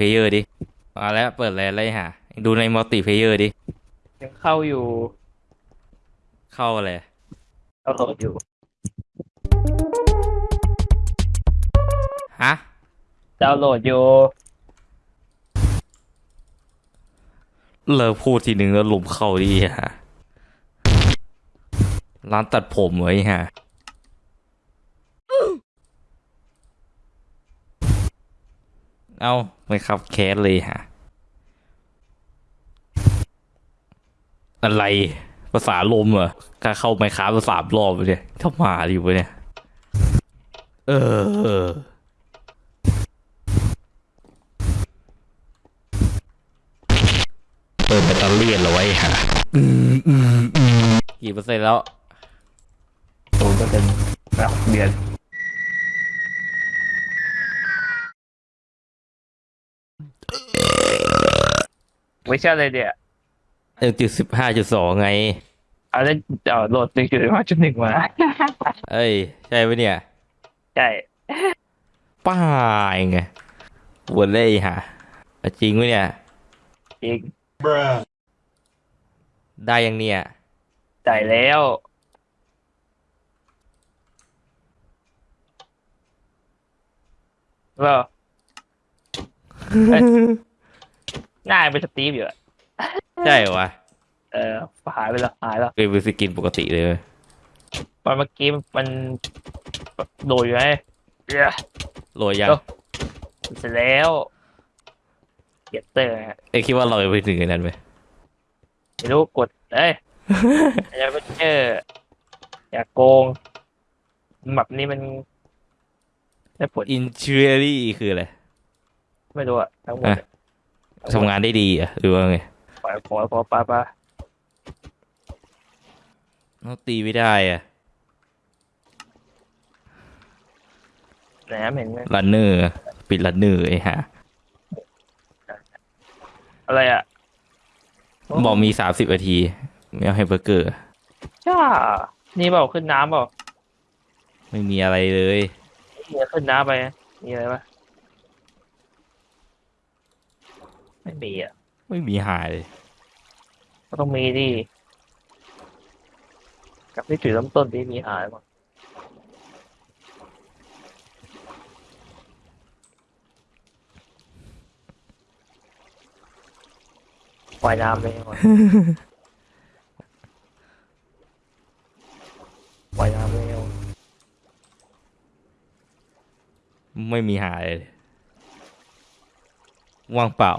player ดิมาแล้วเปิดแล้วอะไรหาดูใน multiplayer ดิยังเข้าอยู่เข้าอะไรเข้าโหลดอยู่ฮะดาวน์โหลดอยู่เลิกพูดทีหนึ่งแล้วหลุมเข้าดิฮะร้านตัดผมไว้ฮะ เอาไม่ขับแคสเลยฮะ อะไร ภาษาลมเหรอข้าเข้าไม่ค้าภาษามรอบเลยเข้ามาอยู่ปะเนี่ย เออเปิดแบตเตอรี่เอาไว้ฮะอืมอืมอืมกี่เปอร์เซ็นต์แล้วศูนย์เปอร์เซ็นต์รับเดือน ไม่ใช่เลยเดียวหนึ่งจุดสิบห้าจุดสองไงเอาเล่นเอาโหลดหนึ่งจุดห้าจุดหนึ่งมาเอ้ย ใช่ปะเนี่ย ใช่ ป้ายไงวนเลยฮะอะจริงปะเนี่ย จริง ได้ยังเนี่ยจ่ายแล้วว่าง่ายเป็นสตีฟอยู่อะใช่วะเออหายไปแล้วหายแล้วเคยเป็นสกินปกติเลยเว้ยตอนเมื่อกี้มันโดดอยู่ไงเหี้ยโหลดยังเอ้าเสร็จแล้วเก็ตเตอร์ฮะเอ้ยคิดว่าเราจะไปถึงอันนั้นไหม ไม่รู้กดเอ้ย อย่าไปเจออย่าโกงแบบนี้มันได้ผล อินเชอรี่คืออะไร ไม่รู้อะทั้งหมดอะ ทำงานได้ดีอะหรือว่าไงปล่อยปล่อยปล่อยปล่อยปล่อยเราตีไม่ได้อะแหนมเห็นไหมรันเนอร์ปิดรันเนอร์ไอ้ฮะอะไรอะบอกมีสามสิบนาทีไม่เอาให้เบอร์เกอร์จ้านี่เปล่าขึ้นน้ำเปล่าไม่มีอะไรเลยมีขึ้นน้ำไป มีอะไรปะ ไม่มีอะ ไม่มีหายเลยก็ต้องมีดิกลับที่จุดเริ่มต้นที่มีหายมั้งว่ายน้ำเลยก่อนว่ายน้ำเลยก่อนไม่มีหายเลยว่างเปล่า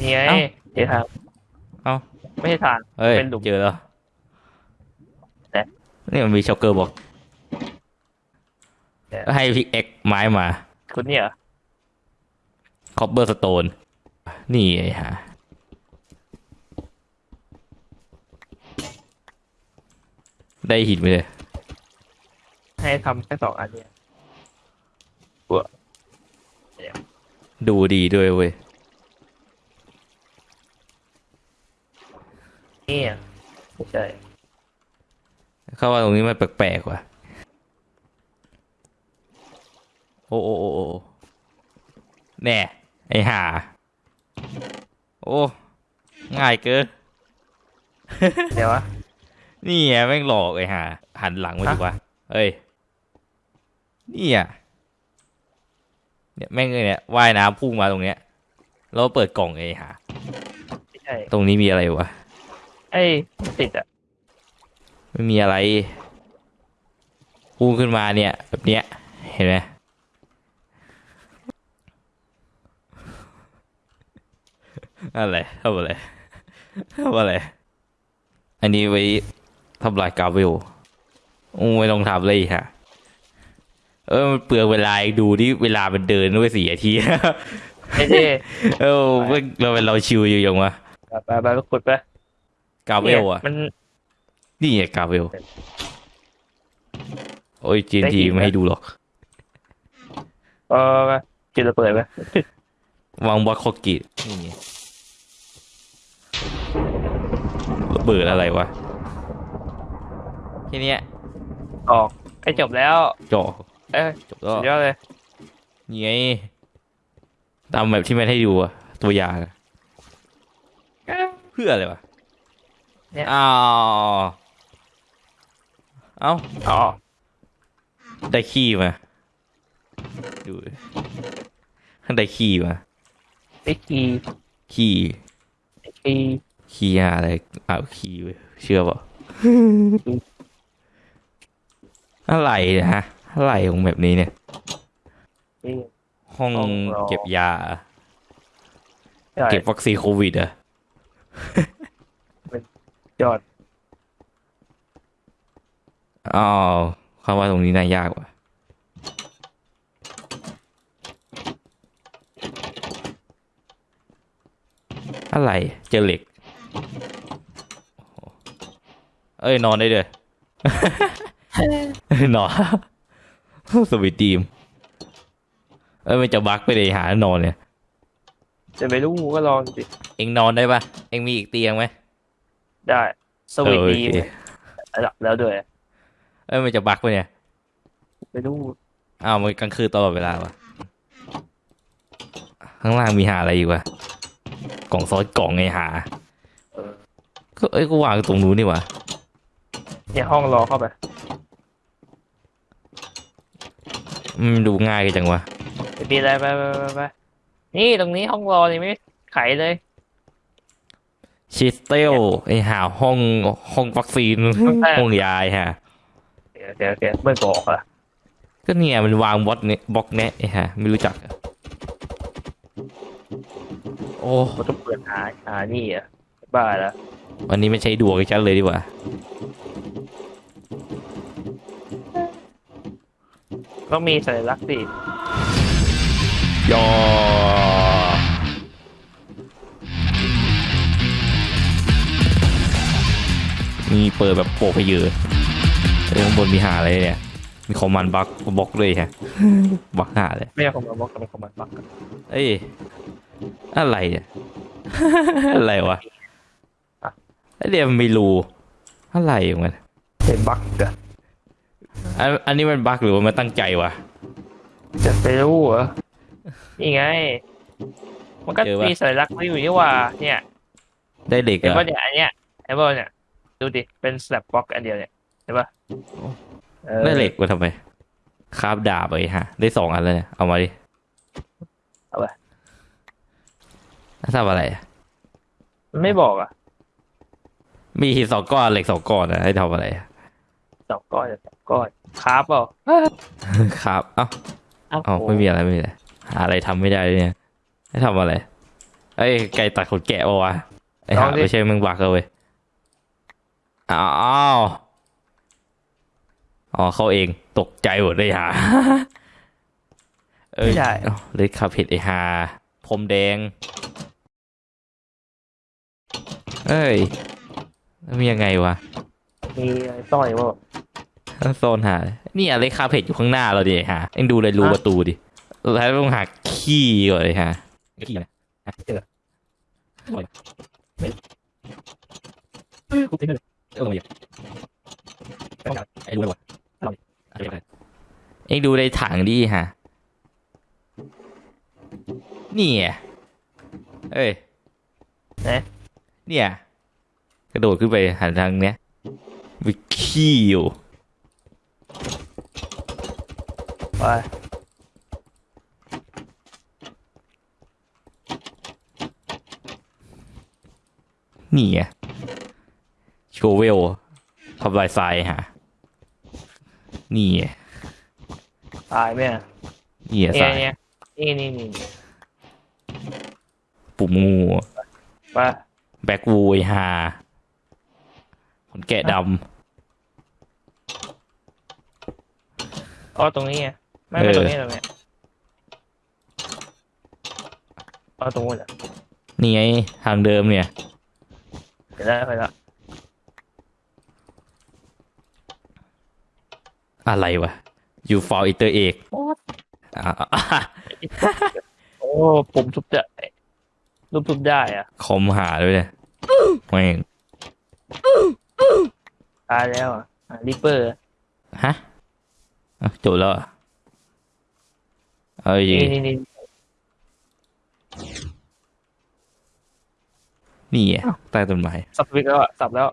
นี่ไงเอ้า เดี๋ยวทางเอ้าไม่ใช่ทาง เอ้ยเป็นหลุมเจอแล้วแต่ นี่มันมีช็อกเกอร์บอกแต่ก็ให้ pickaxe ไม้มาคุณเนี่ยเหรอ cobblestone นี่ไอ้ฮะได้หินไปเลยให้ทำแค่สองอันเนี่ยดูดีด้วยเว้ย นี่อะไม่ใช่เข้าว่าตรงนี้มันแปลกๆว่ะโอ้โอ้โอ้โอ้แน่ไอห่าโอ้ง่ายเกินเดี๋ยววะนี่ไงแม่งหลอกไอ้ห่าหันหลังมาดีกว่าเอ้ยนี่อะเนี่ยแม่งเลยเนี่ยว่ายน้ำพุ่งมาตรงเนี้ยแล้วเปิดกล่องไอ้ห่าไม่ใช่ตรงนี้มีอะไรวะ ไอ้ยติดอะไม่มีอะไรพุ่งขึ้นมาเนี่ยแบบเนี้ยเห็นไหมอะไรทำอะไรทำอะไร อันนี้ไว้ทำลายกาเวลโอ้ไม่ต้องทำเลยฮะเออมันเปลืองเวลาอีกดูที่เวลามันเดินด้วยสี่นาทีไอ้ที่เออเว้ยเราเป็นเราชิวอยู่ยังวะไปไปไปขุดไป กาเวลอะมันนี่ไงกาเวล โอ้ยจีนได้ทีหินไม่ให้ไหมดูหรอก เออจุดระเบิดไปวางบล็อกคอกินี่ไงระเบิดอะไรวะแค่เนี้ยออกไอ้จบแล้วจ่อเอ้ยจบแล้วสุดยอดเลยนี่ไงตามแบบที่มันให้ดูอะตัวอย่างอะเพื่ออะไรวะ เนี่ยอ้าวเอ้าอ๋อได้ขี้มาดูได้ขี้มาไอ้คีขี้ไอ้คีขี้อะไรอ้าวขี้เว้ยเชื่อเปล่าอะไรนะฮะอะไรของแบบนี้เนี่ยนี่ห้องห้องรอเก็บยาใช่เก็บวัคซีนโควิดเหรอะ ยอดอ๋อคำว่าตรงนี้น่ายากว่ะอะไรเจอเหล็กโอ้โหเอ้ย นอนได้เลยนอนสวิตดีม เอ้ย มันจะบักไปเลยหานอนเนี่ย จะไปรู้ก็ลองสิ เอ็งนอนได้ปะเอ็งมีอีกเตียงไหม ได้สวิตเออโอดีเคระดับแล้วด้วย เอ้ยมันจะบักไปเนี่ยไปรู้อ้าวมันกลางคืนตลอดเวลาวะข้างล่างมีหาอะไรอีกวะกล่องซอสกล่องไงหาเออก็เอ้ยก็วางตรงนู้นนี่หวะเนี่ยห้องรอเข้าไปมันดูง่ายจังวะไปปีอะไรไปไปไปไปนี่ตรงนี้ห้องรอนี่ไม่ไขเลย ชิสเตลไอหาห้องห้องวัคซีนห้องแรกห้องยายฮะโอเคโอเคไม่บอกอะก็เนี่ยมันวางบล็อกเนี่ยบล็อกเนี้ยไอฮะไม่รู้จักอะโอ้มันต้องเปิดหาหานี่อะบ้าแล้ววันนี้ไม่ใช้ดวงกับฉันเลยดีกว่าต้องมีสัญลักษณ์สิยอ มีเปิดแบบโปกไปเยอะเอ้ยข้างบนมีหาอะไรเนี่ย มีคอมมานด์บักบล็อกเลยฮะบักหาเลยไม่ใช่ของมันบล็อกกับของมันบล็อกเอ้ยอะไรเนี่ยอะไรวะไอเดียมันไม่รู้อะไรของมันเป็นบั๊กเหรออันอันนี้มันบักหรือว่ามันตั้งใจวะจะไปรู้เหรอนี่ไง มันก็เจอปะมีสัญลักษณ์ไม่อยู่นี่หว่า เนี่ย ได้เหล็กเห็นเหรป่ะอะเนี่ยอันเนี้ยเห็นป่ะเนี่ย ดูดิ เป็นสแลบบล็อกอันเดียวเนี่ยเห็นป่ะเออได้เหล็กมาทำไมคาบดาบไปฮะ ได้สองอันแล้วเนี่ยเอามาดิ เอาไปแล้วทำอะไรอะมันไม่บอกอะ มีหินสองก้อนเหล็กสองก้อนนะให้ทำอะไรอะสองก้อนสองก้อนคาร์บเปล่าครับเอ้าเอ้าเอ้าไม่มีอะไรไม่มีอะไรหาอะไรทำไม่ได้เลยเนี่ยให้ทำอะไรเอ้ยไก่ตัดขนแกะปะวะไอ้หาไม่ใช่มึงบักเลยเว้ย อ้าวอ๋อเขาเองตกใจหมดเลยฮะเอ้ยไม่ได้เอ้าเลยคาเผ็ดไอ้ฮาพรมแดง เอ้ยแล้วมียังไงวะ มีอะไรสร้อยว่าโซนหา นี่อะไรคาเผ็ดอยู่ข้างหน้าเราดิฮะเอ็งดูเลยรูฮะประตูดิ แล้วต้องหาขี้ก่อนเลยฮะ ขี้อะไรเจอ เออลงมาดิไอ้รู้เลยวะเอ็งดูในถังดิฮะ นี่ไงเอ้ยเอ๊ะเนี่ย กระโดดขึ้นไปหันทางเนี้ยมีขี้อยู่ไปนี่ไง โชเวลทำลายทรายฮะ นี่ไงตายไหมอะนี่ไงทรายเนี่ยเนี่ยนี่นี่นี่ปุ่มงู ไปแบ็กวูไอฮาขนแกะดอ๋อตรงนี้ไงไม่ไม่เออตรงนี้ตรงนี้อ๋อตรงนู้นอะำนี่ไงทางเดิมเนี่ย เดี๋ยวได้ไปละ อะไรวะ you for iter เอกโอ้ผมทุบจะรูปทุบได้อะคอมหาด้วยเนี่ยแม่งตายแล้วอะริปเปอร์ฮะจบแล้วเอ้ยนี่นี่นี่อะใต้ต้นไม้สับวิกแล้วสับแล้ว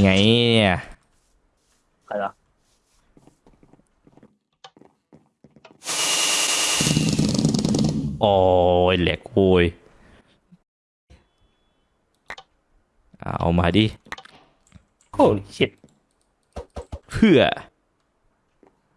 ไงเนี่ยใครล่ะ โอ้ยเอามาดิโอ้ชิดเพื่อ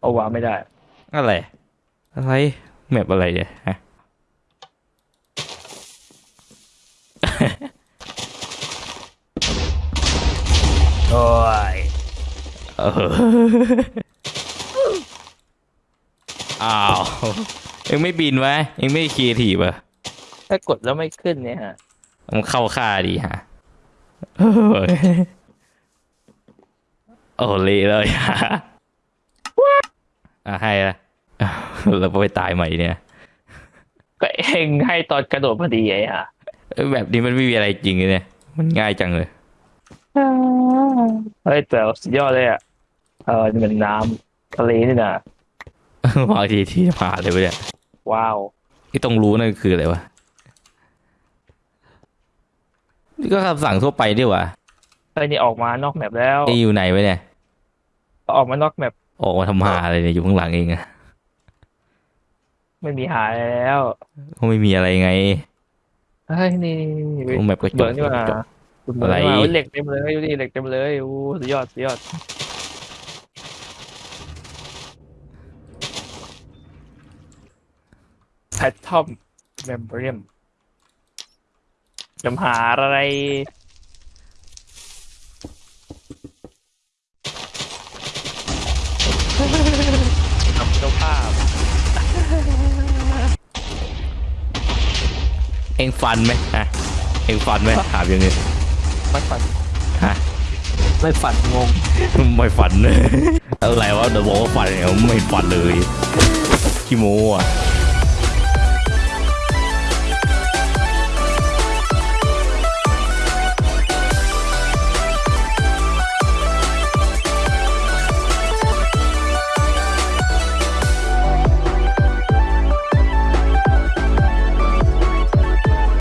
เอาวางไม่ได้ อะไร อะไร แมปอะไรเนี่ยฮะ โอ้ยเอออ้าว เอ็งไม่บินไว้เอ็งไม่คีทีป่ะถ้ากดแล้วไม่ขึ้นเนี่ยฮะ มันเข้าค่าดีฮะเออโอ้เละเลยฮะอะให้ละแล้วไปตายใหม่เนี่ย ก็เองให้ตอนกระโดดพอดีไอ้ฮะเออแบบนี้มันไม่มีอะไรจริงเลยเนี่ย มันง่ายจังเลย เฮ้ยแต่สุดยอดเลยอะ เออนี่มันน้ำทะเลนี่นะบางทีที่ผ่านเลยวะเนี่ย ว้าวที่ต้องรู้นั่นคืออะไรวะ นี่ก็คำสั่งทั่วไปดีหว่าเฮ้ยนี่ออกมานอกแมปแล้วไอ้อยู่ไหนวะเนี่ย ออกมานอกแมปออกมาทำหาอะไรเนี่ยอยู่ข้างหลังเองอะไม่มีหายแล้วก็ไม่มีอะไรไงเฮ้ยนี่นี่ตรงแบบกระจเบิร์กนนี่หว่าจบเบิร์นนี่หว่าอะไรโอ้ยเหล็กเต็มเลยดูดิเหล็กเต็มเลยโอ้สุดยอดสุดยอด แพททอมเมมเบรียมจำหาอะไร ทำเจ้าภาพ เองฟันไหมฮะเองฟันไหมถามอย่างนี้ไม่ฝันฮะไม่ฝันงง ไม่ฟันอะไรวะเดี๋ยวบอกว่าฟันเนี่ยไม่ฟันเลยขี้โม้อะ